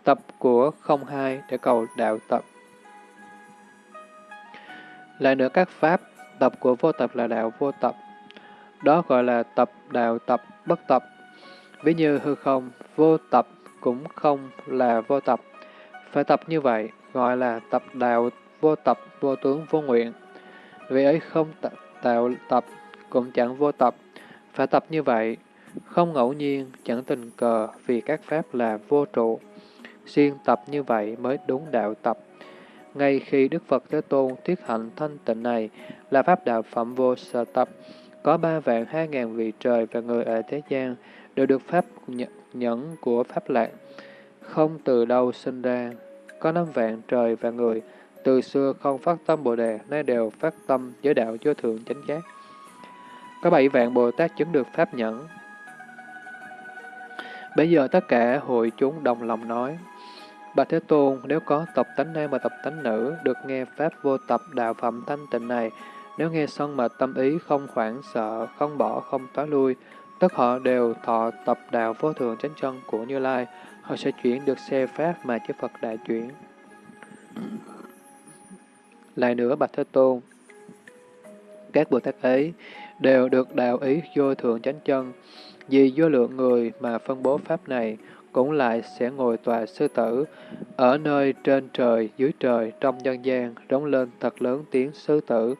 tập của không hai để cầu đạo tập. Lại nữa các pháp, tập của vô tập là đạo vô tập. Đó gọi là tập đạo tập bất tập. Ví như hư không, vô tập cũng không là vô tập. Phải tập như vậy, gọi là tập đạo vô tập, vô tướng, vô nguyện. Vì ấy không tạo tập, cũng chẳng vô tập. Phải tập như vậy, không ngẫu nhiên, chẳng tình cờ, vì các pháp là vô trụ. xuyên tập như vậy mới đúng đạo tập. Ngay khi Đức Phật Thế Tôn thuyết hạnh thanh tịnh này là pháp đạo phẩm vô sở tập, có ba vạn hai ngàn vị trời và người ở thế gian đều được pháp nhẫn của pháp lạc, không từ đâu sinh ra. Có năm vạn trời và người từ xưa không phát tâm Bồ Đề, nay đều phát tâm giới đạo vô thượng chánh giác. Có bảy vạn Bồ Tát chứng được Pháp nhẫn. Bây giờ tất cả hội chúng đồng lòng nói, Bạch Thế Tôn, nếu có tập tánh nam và tập tánh nữ, được nghe Pháp vô tập đạo phẩm thanh tịnh này, nếu nghe xong mà tâm ý không hoảng sợ, không bỏ, không tối lui, tất họ đều thọ tập đạo vô thường chánh chân của Như Lai, họ sẽ chuyển được xe Pháp mà chư Phật đại chuyển. Lại nữa Bạch Thế Tôn, các Bồ Tát ấy đều được đạo ý vô thượng chánh chân, vì vô lượng người mà phân bố Pháp này, cũng lại sẽ ngồi tòa sư tử, ở nơi trên trời, dưới trời, trong nhân gian, rống lên thật lớn tiếng sư tử,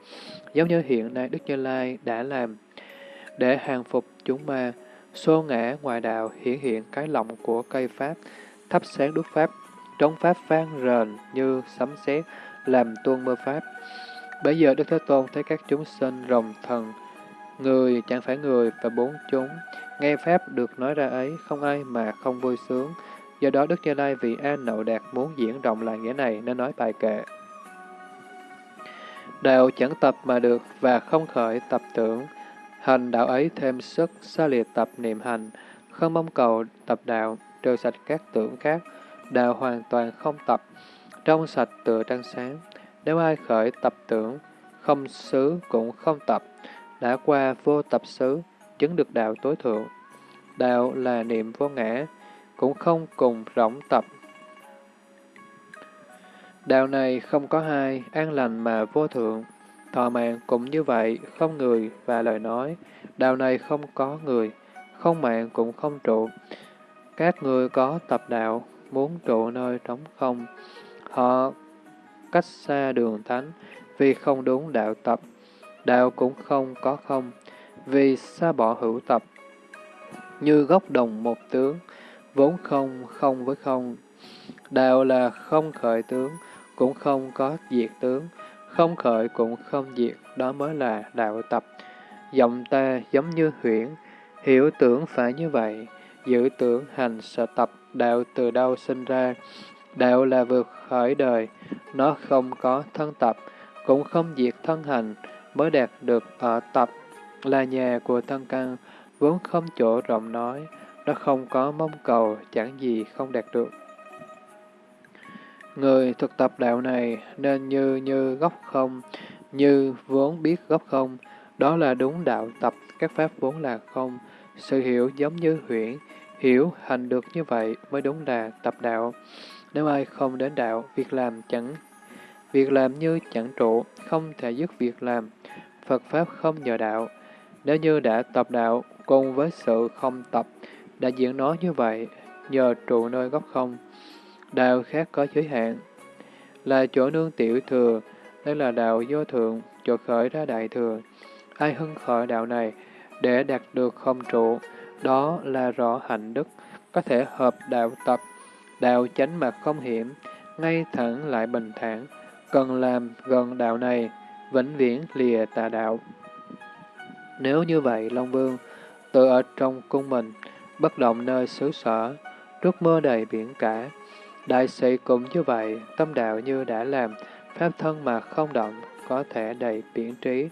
giống như hiện nay Đức Như Lai đã làm, để hàng phục chúng ma, xô ngã ngoài đạo hiển hiện cái lòng của cây Pháp, thắp sáng đốt Pháp, trống Pháp vang rền như sấm sét làm tuôn mưa Pháp. Bây giờ Đức Thế Tôn thấy các chúng sinh rồng thần, người chẳng phải người và bốn chúng, nghe Pháp được nói ra ấy, không ai mà không vui sướng. Do đó Đức Như Lai vì A Nậu Đạt muốn diễn rộng lại nghĩa này nên nói bài kệ. Đạo chẳng tập mà được và không khởi tập tưởng. Hành đạo ấy thêm sức, xa liệt tập niệm hành, không mong cầu tập đạo, trừ sạch các tưởng khác. Đạo hoàn toàn không tập, trong sạch tựa trăng sáng. Nếu ai khởi tập tưởng, không xứ cũng không tập, đã qua vô tập xứ, chứng được đạo tối thượng. Đạo là niệm vô ngã, cũng không cùng rỗng tập. Đạo này không có hai, an lành mà vô thượng. Thọ mạng cũng như vậy, không người và lời nói. Đạo này không có người, không mạng cũng không trụ. Các người có tập đạo, muốn trụ nơi trống không. Họ cách xa đường thánh, vì không đúng đạo tập. Đạo cũng không có không, vì xa bỏ hữu tập. Như gốc đồng một tướng, vốn không, không với không. Đạo là không khởi tướng, cũng không có diệt tướng, không khởi cũng không diệt, đó mới là đạo tập. Giọng ta giống như huyễn, hiểu tưởng phải như vậy, giữ tưởng hành sợ tập, đạo từ đâu sinh ra. Đạo là vượt khỏi đời, nó không có thân tập, cũng không diệt thân hành, mới đạt được ở tập, là nhà của thân căn, vốn không chỗ rộng nói, nó không có mong cầu, chẳng gì không đạt được. Người thực tập đạo này nên như như gốc không, như vốn biết gốc không, đó là đúng đạo tập, các pháp vốn là không. Sự hiểu giống như huyễn, hiểu hành được như vậy mới đúng là tập đạo. Nếu ai không đến đạo, việc làm chẳng việc làm như chẳng trụ, không thể dứt việc làm. Phật Pháp không nhờ đạo. Nếu như đã tập đạo, cùng với sự không tập, đã diễn nói như vậy, nhờ trụ nơi gốc không. Đạo khác có giới hạn, là chỗ nương tiểu thừa, đây là đạo vô thượng, chỗ khởi ra đại thừa. Ai hưng khởi đạo này để đạt được không trụ, đó là rõ hạnh đức, có thể hợp đạo tập, đạo chánh mà không hiểm, ngay thẳng lại bình thản, cần làm gần đạo này, vĩnh viễn lìa tà đạo. Nếu như vậy, Long Vương, tự ở trong cung mình, bất động nơi xứ sở, trước mơ đầy biển cả, Đại sĩ cũng như vậy, tâm đạo như đã làm, pháp thân mà không động, có thể đầy biển trí.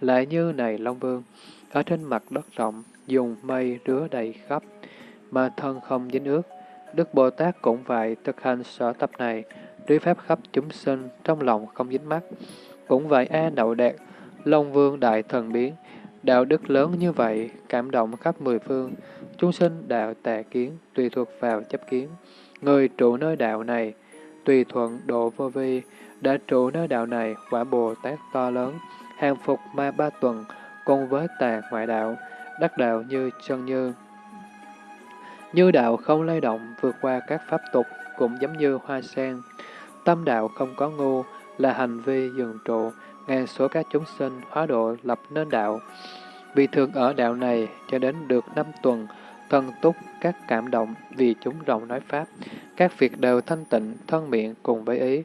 Lại như này Long Vương, ở trên mặt đất rộng, dùng mây rứa đầy khắp, mà thân không dính ướt. Đức Bồ Tát cũng vậy, thực hành sở tập này, đối pháp khắp chúng sinh, trong lòng không dính mắt. Cũng vậy A Đậu Đạt, Long Vương Đại Thần Biến, đạo đức lớn như vậy, cảm động khắp mười phương, chúng sinh đạo tà kiến, tùy thuộc vào chấp kiến. Người trụ nơi đạo này, tùy thuận độ vô vi, đã trụ nơi đạo này quả Bồ Tát to lớn, hàng phục ma ba tuần, cùng với tà ngoại đạo, đắc đạo như chân như. Như đạo không lay động, vượt qua các pháp tục, cũng giống như hoa sen. Tâm đạo không có ngu, là hành vi dừng trụ, ngàn số các chúng sinh hóa độ lập nên đạo. Vì thường ở đạo này cho đến được năm tuần, thân túc các cảm động vì chúng rộng nói Pháp, các việc đều thanh tịnh, thân miệng cùng với ý,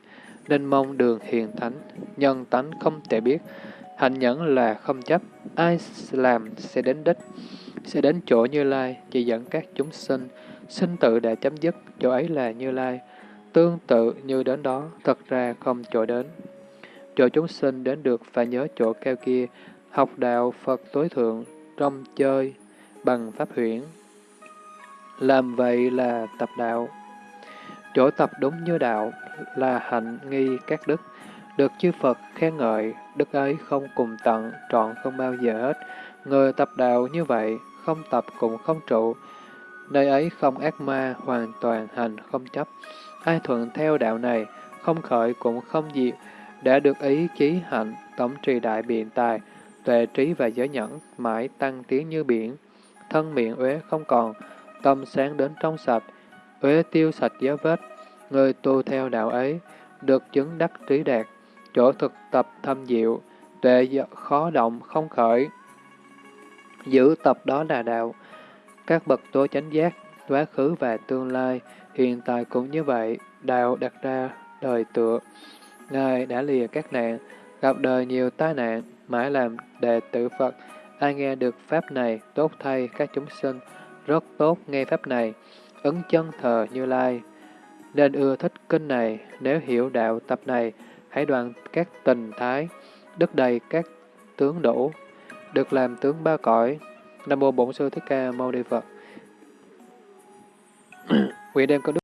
nên mong đường hiền thánh, nhân tánh không thể biết, hạnh nhẫn là không chấp, ai làm sẽ đến đích, sẽ đến chỗ Như Lai, chỉ dẫn các chúng sinh, sinh tự đã chấm dứt, chỗ ấy là Như Lai. tương tự như đến đó, thật ra không chỗ đến. Chỗ chúng sinh đến được phải nhớ chỗ cao kia, học đạo Phật tối thượng, trong chơi, bằng pháp huyển. Làm vậy là tập đạo. Chỗ tập đúng như đạo là hạnh nghi các đức, được chư Phật khen ngợi, đức ấy không cùng tận, trọn không bao giờ hết. Người tập đạo như vậy, không tập cũng không trụ. Nơi ấy không ác ma, hoàn toàn hành không chấp. Ai thuận theo đạo này, không khởi cũng không diệt, đã được ý chí hạnh, tổng trì đại biện tài, tuệ trí và giới nhẫn, mãi tăng tiến như biển. Thân miệng uế không còn, tâm sáng đến trong sạch, uế tiêu sạch dấu vết. Người tu theo đạo ấy, được chứng đắc trí đạt, chỗ thực tập thâm diệu, tuệ khó động không khởi. Giữ tập đó là đạo. Các bậc tố chánh giác, quá khứ và tương lai, hiện tại cũng như vậy, đạo đặt ra đời tựa. Ngài đã lìa các nạn, gặp đời nhiều tai nạn, mãi làm đệ tử Phật. Ai nghe được Pháp này, tốt thay các chúng sinh, rất tốt nghe Pháp này, ứng chân thờ Như Lai. Nên ưa thích kinh này, nếu hiểu đạo tập này, hãy đoạn các tình thái, đức đầy các tướng đủ, được làm tướng ba cõi. Nam mô Bổn Sư Thích Ca Mâu Ni Phật. Nguyện đem công đức